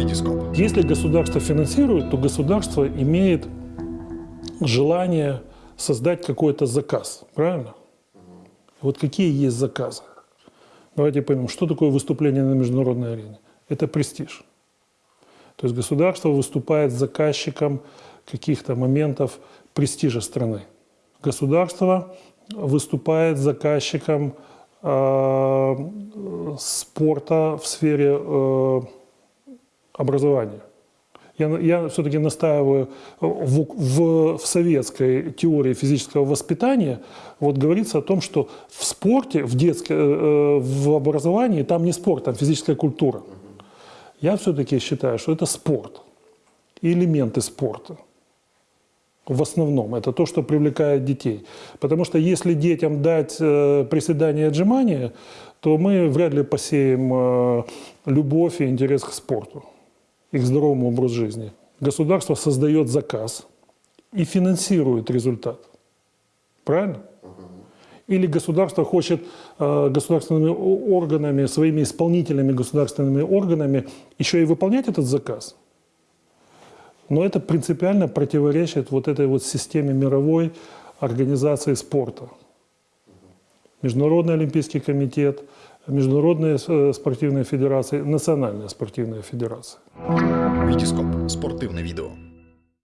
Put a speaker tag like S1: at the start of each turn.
S1: Витископ.
S2: Если государство финансирует, то государство имеет желание создать какой-то заказ, правильно? Вот какие есть заказы? Давайте поймем, что такое выступление на международной арене? Это престиж. То есть государство выступает заказчиком каких-то моментов престижа страны. Государство выступает заказчиком э, спорта в сфере э, образования. Я, я все-таки настаиваю в, в, в советской теории физического воспитания, вот говорится о том, что в спорте, в детском, э, в образовании, там не спорт, там физическая культура. Я все-таки считаю, что это спорт элементы спорта. В основном это то, что привлекает детей. Потому что если детям дать э, приседания и отжимания, то мы вряд ли посеем э, любовь и интерес к спорту и к здоровому образу жизни. Государство создает заказ и финансирует результат. Правильно? Или государство хочет э, государственными органами, своими исполнительными государственными органами еще и выполнять этот заказ. Но это принципиально противоречит вот этой вот системе мировой организации спорта. Международный олимпийский комитет, Международная э, спортивная федерация, Национальная спортивная федерация.
S1: Витископ. Спортивне відео.